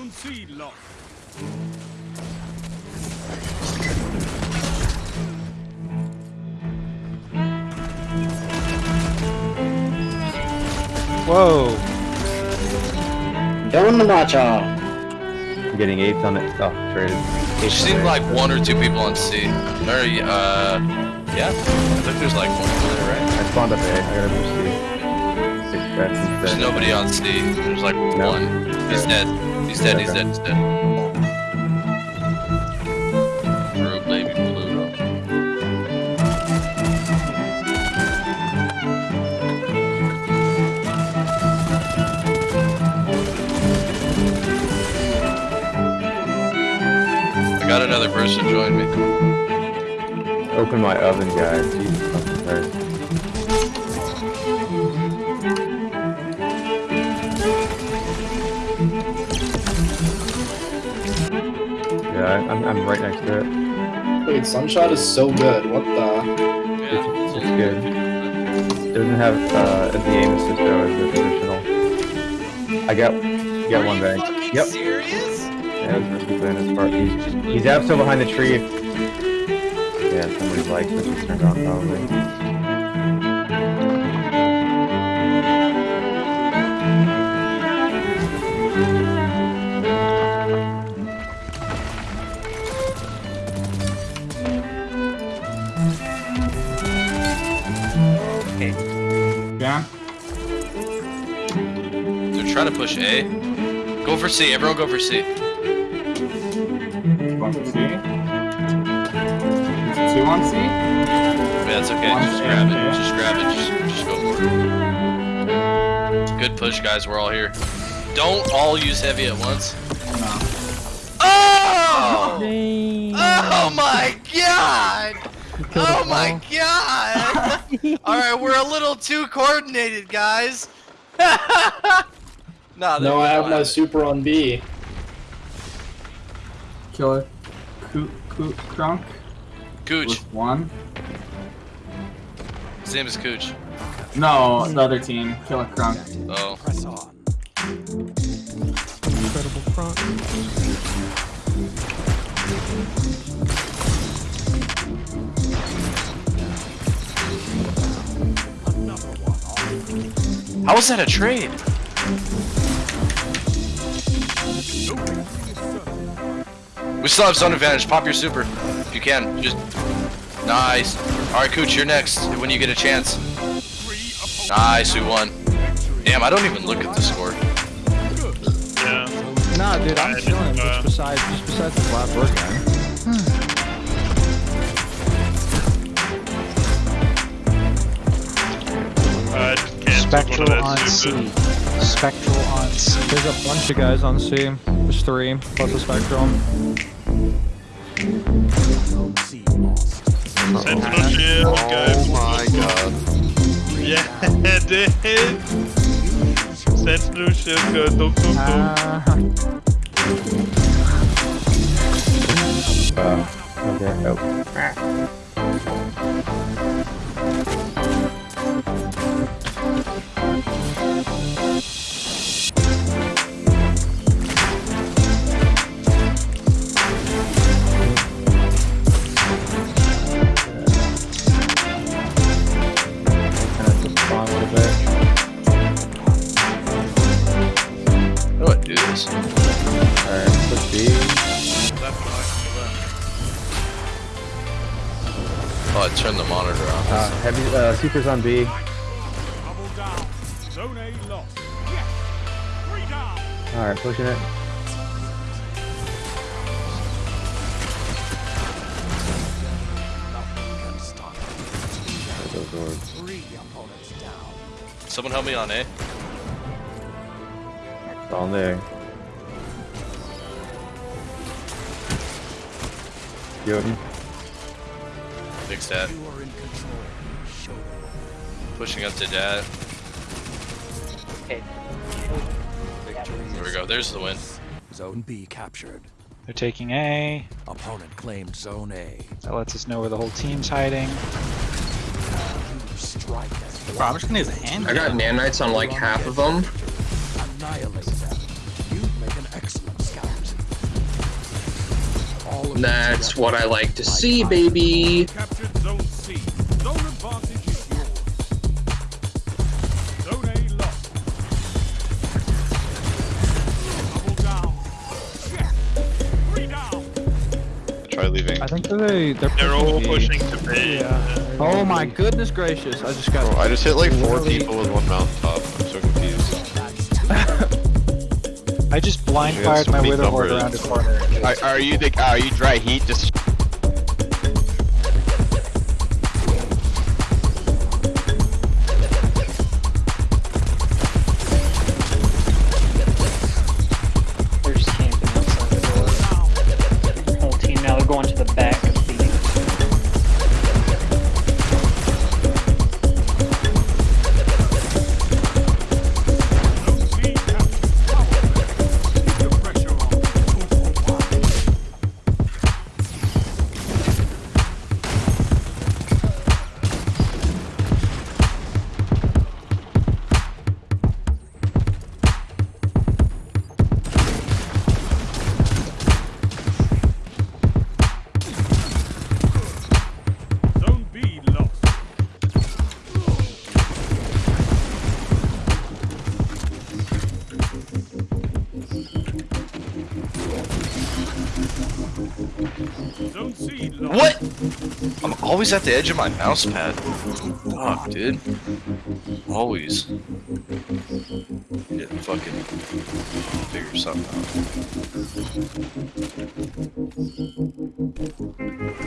Zone C lost. Whoa! Don't watch out. I'm getting eights on it. Oh, traded. There Eights seemed like one or two people on C. Or, uh, yeah. I think there's like one there, right? I spawned up A. I gotta move C. Six. There's nobody on C. There's like no. one. He's dead. He's dead. He's dead. He's dead. Baby blue. I got another person join me. Open my oven, guys. Jesus fucking Christ. Yeah, I- I'm, I'm right next to it. Wait, Sunshot is so good. What the? Yeah, It's good. It doesn't have uh, the aim assist though as the traditional. I got got one bag. Yep. Serious? Yeah, it was risky playing his part. He's, he's out still behind the tree. Yeah, somebody's like switches turned on probably. They're trying to push A. Go for C. Everyone go for C. One for C. Is two on C? Yeah, that's okay. One Just A, grab it. Just grab it. Just, just go for it. Good push, guys. We're all here. Don't all use heavy at once. No. Oh! Oh my god! Oh my god! Alright, we're a little too coordinated, guys. nah, No, I have my fine. super on B. Killer. Coo Coo Crunk Cooch. with one. His name is Cooch. No, the other team. Killer Crunk. Oh. Incredible front. How was that a trade? We still have zone advantage. Pop your super. If you can. Just Nice. Alright, Cooch, you're next when you get a chance. Nice, we won. Damn, I don't even look at the score. Yeah. Nah, dude, I'm I chilling uh, just beside, just beside the flat bird guy. Spectral on C. Spectral on C. There's a bunch of guys on C. There's three, plus a Spectrum. Sentinel shield, go. Oh my god. Yeah, dude. Sentinel shield, go. Dum, dum, dum. Ah, Uh, okay. Oh. Uh, supers on B. Double down. Zone A lost. Yes. Three down. Alright, pushing it. There goes Orbs. Someone help me on A. On there. Jotun. Big stat. Pushing up to dad. There we go. There's the win. Zone B captured. They're taking A. Opponent claimed Zone A. That lets us know where the whole team's hiding. You strike Bro, I'm just gonna use a hand. I got nanites on like half of them. annihilate them. You make an excellent scout. That's what I like to see, baby. Captured Zone C. Zone advantage leaving. I think they they're, They're all B. pushing to B. Yeah. Oh my goodness gracious! I just got. Bro, I just hit like four literally- people with one mountaintop. I'm so confused. I just blind fired some my big Witherhoard around the corner. Are, are you the are you dry heat just What? I'm always at the edge of my mouse pad. Fuck, dude. Always. To fucking figure something out.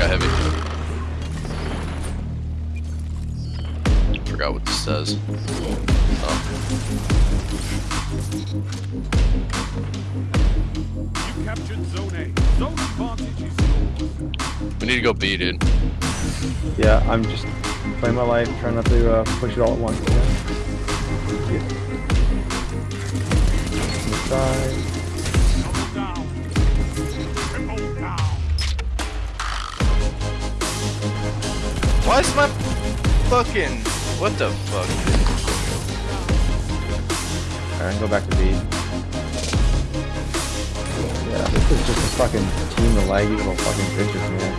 Got heavy. Forgot what this says. Oh, You captured Zone A. Zone advantage is yours. we need to go B, dude. Yeah, I'm just playing my life, trying not to uh, push it all at once. Yeah. Side. Why is my fucking what the fuck? Alright, go back to B. Yeah, this is just a fucking team of laggy little fucking bitches, man.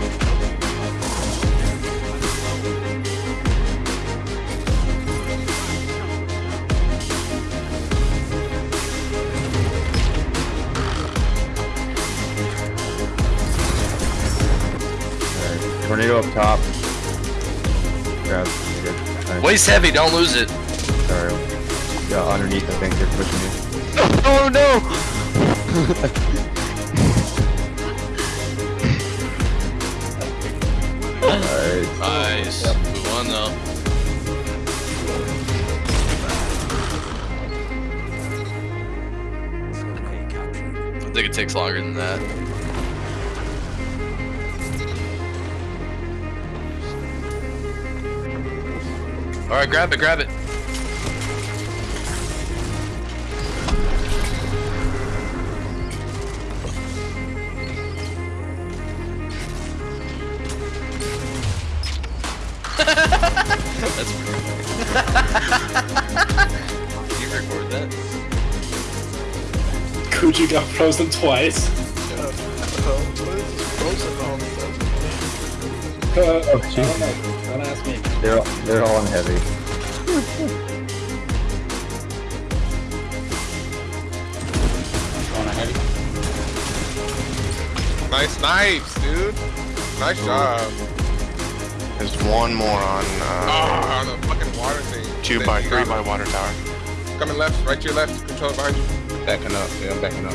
Tornado up top. Good. Alright, Waist heavy, don't lose it. Sorry. Yeah, underneath, I think they're pushing you. Oh no! Alright. Nice. We won though. Zone A captured. I think it takes longer than that. All right, grab it, grab it. That's weird. Can you record that? Kuji got frozen twice. Uh, Oh, I don't know. Don't ask me. They're all, they're all on heavy. Going ahead. nice knives, dude? Nice job. There's one more on uh, Oh, on the fucking water thing. two Then by three got- by water tower. Coming left, right to your left. Control behind you. Backing up. Yeah, I'm backing up.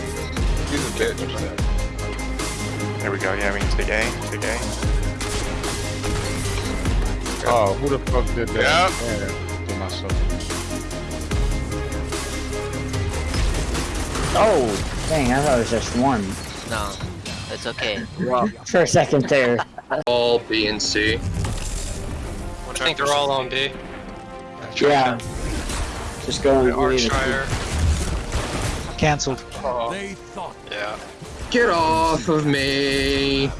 He's a bitch. There we go. Yeah, we can take A. Take A. Oh, who the fuck did that? Yeah. yeah. To myself. Oh, dang, I thought it was just one. No, it's okay. Well, for a second there. all B and C. I think they're all on B. Yeah. Just going Archshire. Cancelled. Oh. Yeah. Get off of me!